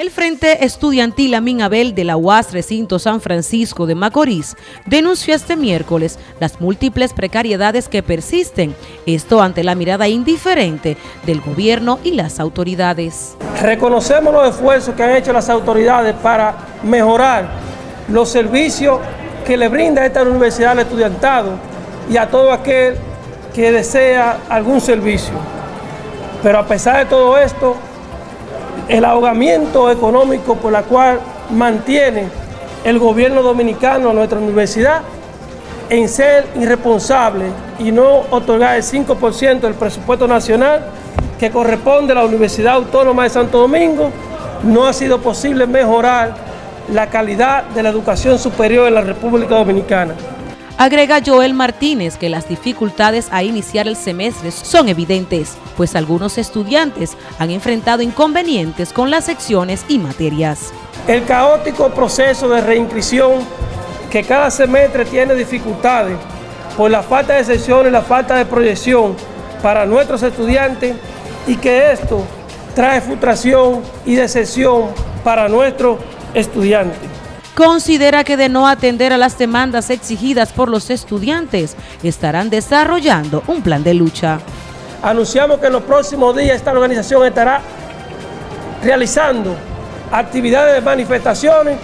El Frente Estudiantil Amin Abel de la UAS Recinto San Francisco de Macorís denunció este miércoles las múltiples precariedades que persisten, esto ante la mirada indiferente del gobierno y las autoridades. Reconocemos los esfuerzos que han hecho las autoridades para mejorar los servicios que le brinda esta universidad al estudiantado y a todo aquel que desea algún servicio. Pero a pesar de todo esto, el ahogamiento económico por la cual mantiene el gobierno dominicano nuestra universidad en ser irresponsable y no otorgar el 5% del presupuesto nacional que corresponde a la Universidad Autónoma de Santo Domingo, no ha sido posible mejorar la calidad de la educación superior en la República Dominicana. Agrega Joel Martínez que las dificultades a iniciar el semestre son evidentes, pues algunos estudiantes han enfrentado inconvenientes con las secciones y materias. El caótico proceso de reinscripción que cada semestre tiene dificultades por la falta de secciones, la falta de proyección para nuestros estudiantes y que esto trae frustración y decepción para nuestros estudiantes considera que de no atender a las demandas exigidas por los estudiantes, estarán desarrollando un plan de lucha. Anunciamos que en los próximos días esta organización estará realizando actividades de manifestaciones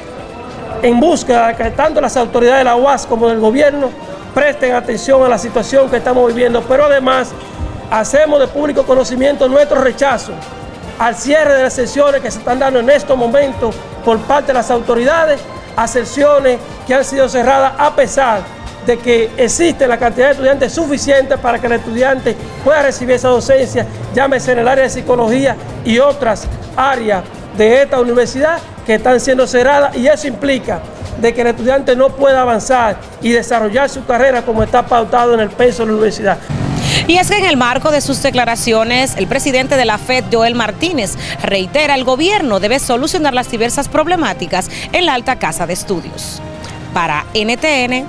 en busca de que tanto las autoridades de la UAS como del gobierno presten atención a la situación que estamos viviendo, pero además hacemos de público conocimiento nuestro rechazo al cierre de las sesiones que se están dando en estos momentos por parte de las autoridades a que han sido cerradas a pesar de que existe la cantidad de estudiantes suficiente para que el estudiante pueda recibir esa docencia, llámese en el área de psicología y otras áreas de esta universidad que están siendo cerradas y eso implica de que el estudiante no pueda avanzar y desarrollar su carrera como está pautado en el peso de la universidad. Y es que en el marco de sus declaraciones, el presidente de la FED, Joel Martínez, reitera el gobierno debe solucionar las diversas problemáticas en la alta casa de estudios. Para NTN,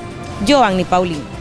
Joanny Paulín.